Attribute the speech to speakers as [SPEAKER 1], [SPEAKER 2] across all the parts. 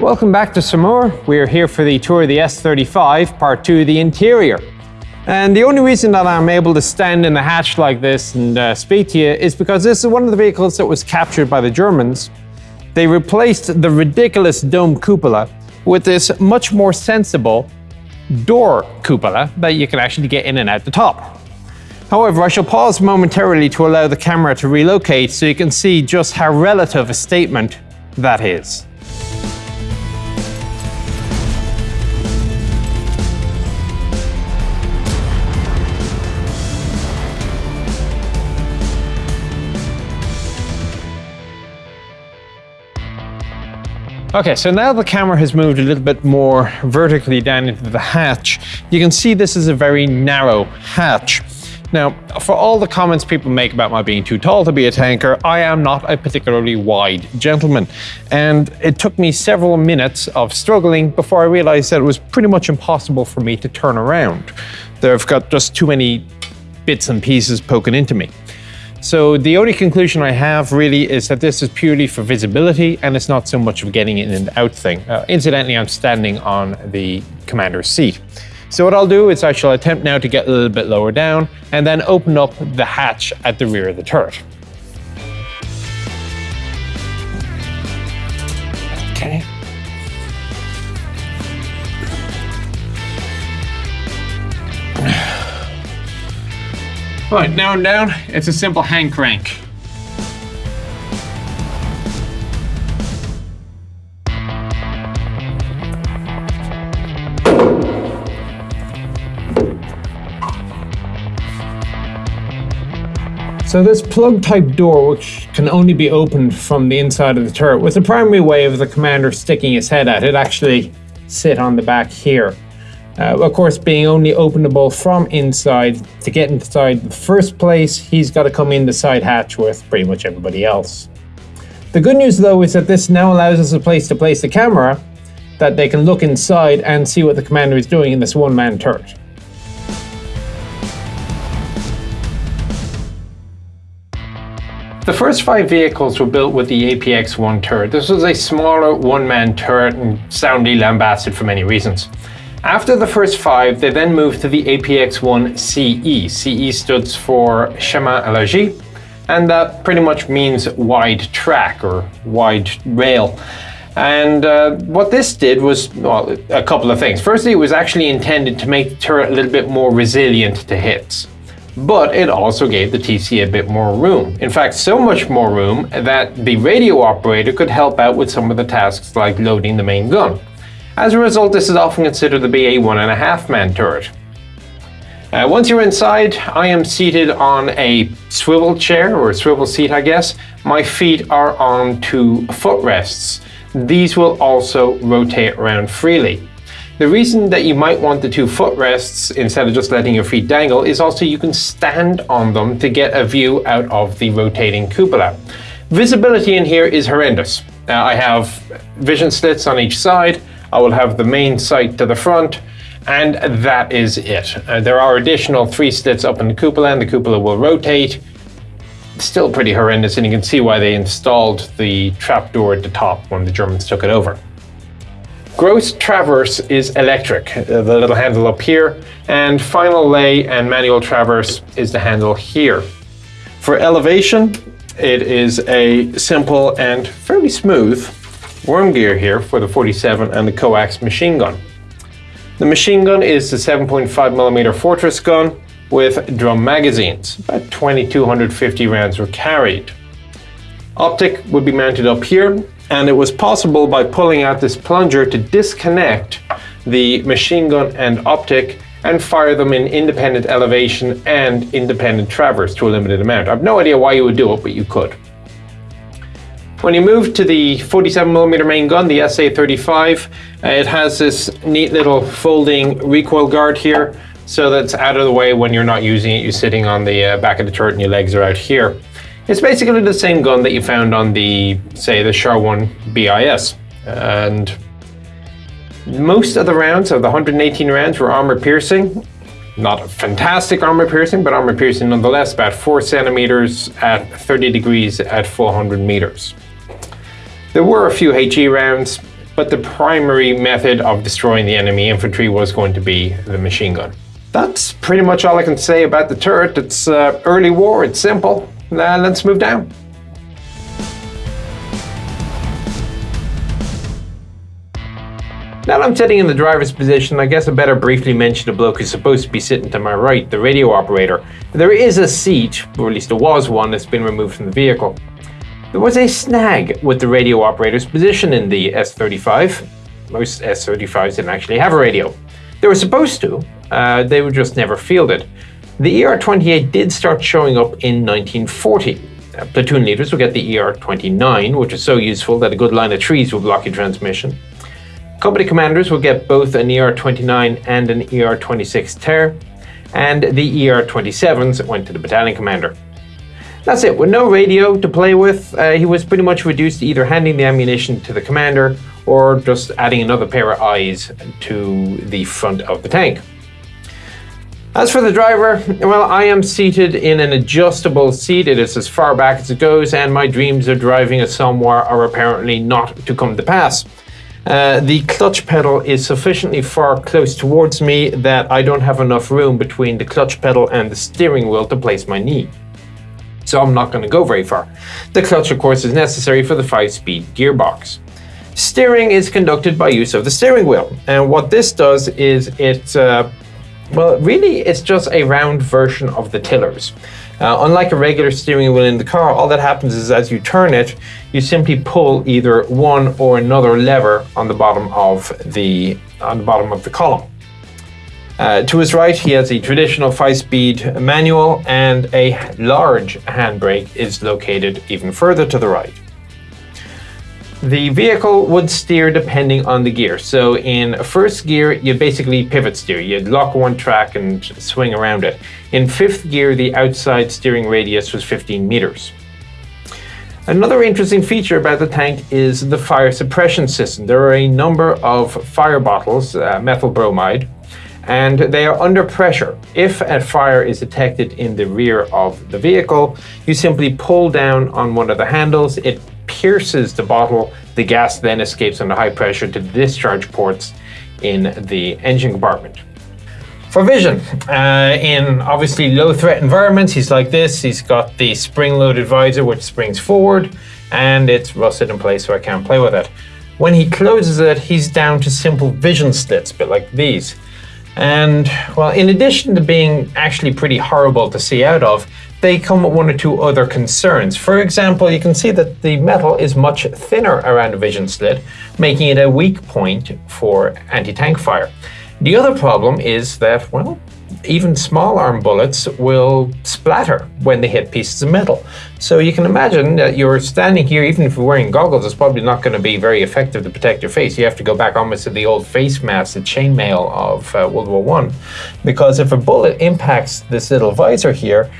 [SPEAKER 1] Welcome back to Saumur. We're here for the tour of the S35, part two, of the interior. And the only reason that I'm able to stand in the hatch like this and uh, speak to you is because this is one of the vehicles that was captured by the Germans. They replaced the ridiculous dome cupola with this much more sensible door cupola that you can actually get in and out the top. However, I shall pause momentarily to allow the camera to relocate so you can see just how relative a statement that is. Okay, so now the camera has moved a little bit more vertically down into the hatch, you can see this is a very narrow hatch. Now, for all the comments people make about my being too tall to be a tanker, I am not a particularly wide gentleman. And it took me several minutes of struggling before I realized that it was pretty much impossible for me to turn around. They've got just too many bits and pieces poking into me. So the only conclusion I have really is that this is purely for visibility and it's not so much of getting in and out thing. Uh, incidentally, I'm standing on the commander's seat. So what I'll do is I shall attempt now to get a little bit lower down and then open up the hatch at the rear of the turret. Okay. Right, now I'm down, it's a simple hand crank. So this plug type door, which can only be opened from the inside of the turret, was the primary way of the commander sticking his head out. It actually sit on the back here. Uh, of course, being only openable from inside, to get inside the first place, he's got to come in the side hatch with pretty much everybody else. The good news though is that this now allows us a place to place the camera that they can look inside and see what the commander is doing in this one-man turret. The first five vehicles were built with the APX-1 turret. This was a smaller one-man turret and soundly lambasted for many reasons. After the first five, they then moved to the APX-1 CE. CE stands for Chemin Élargi, and that pretty much means wide track or wide rail. And uh, what this did was, well, a couple of things. Firstly, it was actually intended to make the turret a little bit more resilient to hits. But it also gave the TC a bit more room. In fact, so much more room that the radio operator could help out with some of the tasks like loading the main gun. As a result, this is often considered to be a one and a half man turret. Uh, once you're inside, I am seated on a swivel chair, or a swivel seat I guess. My feet are on two footrests. These will also rotate around freely. The reason that you might want the two footrests instead of just letting your feet dangle is also you can stand on them to get a view out of the rotating cupola. Visibility in here is horrendous. Uh, I have vision slits on each side, I will have the main sight to the front, and that is it. Uh, there are additional three slits up in the cupola, and the cupola will rotate. Still pretty horrendous, and you can see why they installed the trapdoor at the top when the Germans took it over. Gross traverse is electric, uh, the little handle up here, and final lay and manual traverse is the handle here. For elevation, it is a simple and fairly smooth worm gear here for the 47 and the coax machine gun. The machine gun is the 7.5mm Fortress gun with drum magazines. About 2250 rounds were carried. Optic would be mounted up here and it was possible by pulling out this plunger to disconnect the machine gun and optic and fire them in independent elevation and independent traverse to a limited amount. I have no idea why you would do it, but you could. When you move to the 47mm main gun, the SA-35, uh, it has this neat little folding recoil guard here, so that's out of the way when you're not using it. You're sitting on the uh, back of the turret and your legs are out here. It's basically the same gun that you found on the, say, the Char-1 BIS. And most of the rounds, of the 118 rounds, were armor piercing. Not fantastic armor piercing, but armor piercing nonetheless, about 4 centimeters at 30 degrees at 400 meters. There were a few HE rounds. but the primary method of destroying the enemy infantry was going to be the machine gun. That's pretty much all I can say about the turret. It's uh, early war, it's simple. Uh, let's move down. Now that I'm sitting in the driver's position, I guess I better briefly mention the bloke who's supposed to be sitting to my right, the radio operator. There is a seat, or at least there was one, that's been removed from the vehicle. There was a snag with the radio operator's position in the S-35. Most S-35s didn't actually have a radio. They were supposed to, uh, they were just never fielded. The ER-28 did start showing up in 1940. Uh, platoon leaders would get the ER-29, which is so useful that a good line of trees would block your transmission. Company commanders would get both an ER-29 and an ER-26 Ter, and the ER-27s went to the battalion commander. That's it. With no radio to play with, uh, he was pretty much reduced to either handing the ammunition to the commander or just adding another pair of eyes to the front of the tank. As for the driver, well, I am seated in an adjustable seat. It is as far back as it goes, and my dreams of driving a somewhere are apparently not to come to pass. Uh, the clutch pedal is sufficiently far close towards me that I don't have enough room between the clutch pedal and the steering wheel to place my knee. So I'm not going to go very far. The clutch, of course, is necessary for the 5-speed gearbox. Steering is conducted by use of the steering wheel. And what this does is it, uh, well, really it's just a round version of the tillers. Uh, unlike a regular steering wheel in the car, all that happens is as you turn it, you simply pull either one or another lever on the bottom of the on the bottom of the column. Uh, to his right, he has a traditional five-speed manual, and a large handbrake is located even further to the right. The vehicle would steer depending on the gear. So in first gear, you basically pivot steer. You'd lock one track and swing around it. In fifth gear, the outside steering radius was 15 meters. Another interesting feature about the tank is the fire suppression system. There are a number of fire bottles, uh, methyl bromide, and they are under pressure. If a fire is detected in the rear of the vehicle, you simply pull down on one of the handles, it pierces the bottle, the gas then escapes under high pressure to the discharge ports in the engine compartment. For vision, uh, in obviously low threat environments, he's like this. He's got the spring-loaded visor which springs forward and it's rusted in place so I can't play with it. When he closes it, he's down to simple vision slits, a bit like these. And, well, in addition to being actually pretty horrible to see out of, they come with one or two other concerns. For example, you can see that the metal is much thinner around the vision slit, making it a weak point for anti-tank fire. The other problem is that, well, even small arm bullets will splatter when they hit pieces of metal. So you can imagine that you're standing here, even if you're wearing goggles, it's probably not going to be very effective to protect your face. You have to go back almost to the old face mask, the chainmail of uh, World War One, because if a bullet impacts this little visor here,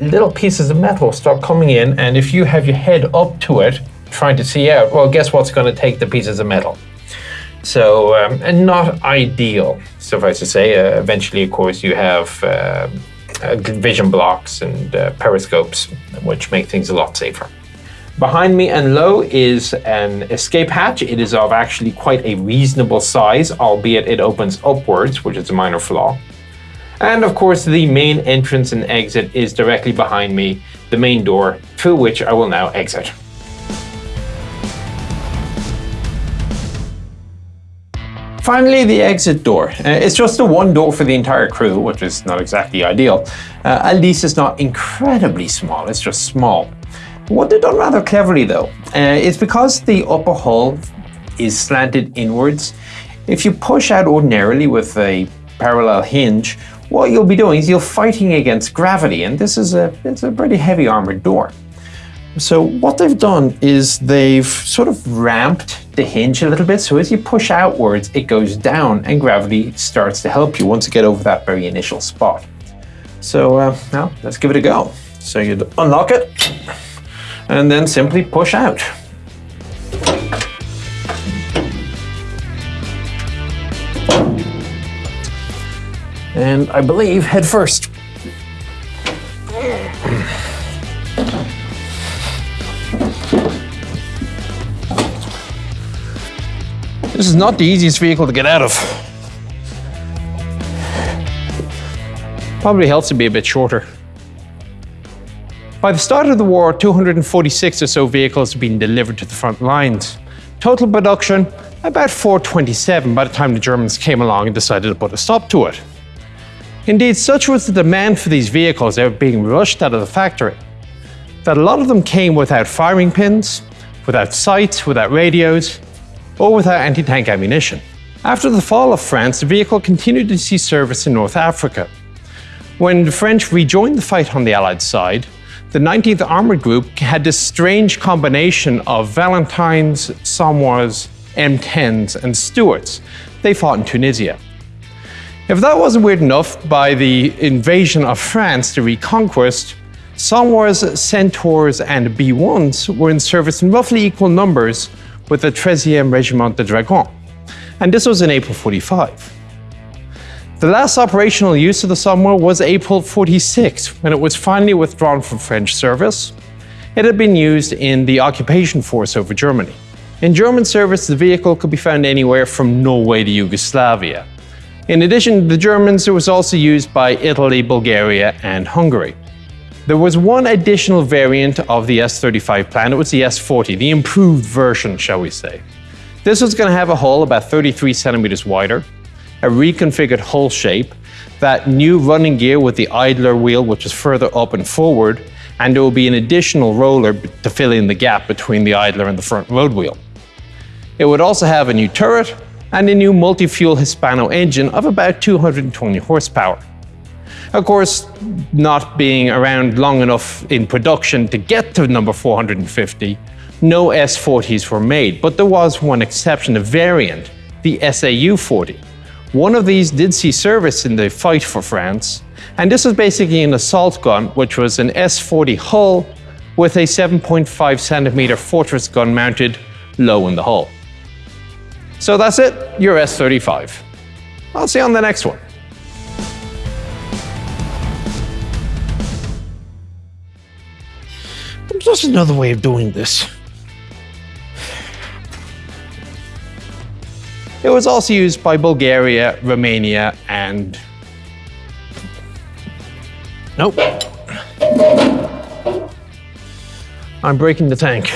[SPEAKER 1] little pieces of metal start coming in, and if you have your head up to it, trying to see out, well, guess what's going to take the pieces of metal? So, um, and not ideal, suffice to say. Uh, eventually, of course, you have uh, uh, vision blocks and uh, periscopes, which make things a lot safer. Behind me and low is an escape hatch. It is of actually quite a reasonable size, albeit it opens upwards, which is a minor flaw. And of course, the main entrance and exit is directly behind me, the main door, through which I will now exit. Finally, the exit door. Uh, it's just the one door for the entire crew, which is not exactly ideal. Uh, at least it's not incredibly small, it's just small. What they've done rather cleverly though, uh, is because the upper hull is slanted inwards, if you push out ordinarily with a parallel hinge, what you'll be doing is you're fighting against gravity, and this is a, it's a pretty heavy armored door. So what they've done is they've sort of ramped the hinge a little bit. So as you push outwards, it goes down and gravity starts to help you once you get over that very initial spot. So uh, now let's give it a go. So you unlock it and then simply push out. And I believe head first. This is not the easiest vehicle to get out of. Probably helps to be a bit shorter. By the start of the war, 246 or so vehicles had been delivered to the front lines. Total production, about 427 by the time the Germans came along and decided to put a stop to it. Indeed, such was the demand for these vehicles, they were being rushed out of the factory, that a lot of them came without firing pins, without sights, without radios, or without anti-tank ammunition. After the fall of France, the vehicle continued to see service in North Africa. When the French rejoined the fight on the Allied side, the 19th Armoured Group had this strange combination of Valentines, Somuas, M10s, and Stuarts. They fought in Tunisia. If that wasn't weird enough, by the invasion of France, the reconquest, Somuas, Centaurs, and B1s were in service in roughly equal numbers with the 13e Regiment de Dragons. And this was in April 45. The last operational use of the Somua was April 46, when it was finally withdrawn from French service. It had been used in the occupation force over Germany. In German service, the vehicle could be found anywhere from Norway to Yugoslavia. In addition to the Germans, it was also used by Italy, Bulgaria, and Hungary. There was one additional variant of the S-35 plan, it was the S-40, the improved version, shall we say. This was going to have a hull about 33 centimeters wider, a reconfigured hull shape, that new running gear with the idler wheel which is further up and forward, and there will be an additional roller to fill in the gap between the idler and the front road wheel. It would also have a new turret and a new multi-fuel Hispano engine of about 220 horsepower. Of course, not being around long enough in production to get to number 450, no S40s were made, but there was one exception, a variant, the SAU-40. One of these did see service in the fight for France, and this was basically an assault gun, which was an S-40 hull with a 7.5 centimeter fortress gun mounted low in the hull. So that's it, your S-35. I'll see you on the next one.
[SPEAKER 2] There's another way of doing this.
[SPEAKER 1] It was also used by Bulgaria, Romania, and...
[SPEAKER 2] Nope. I'm breaking the tank.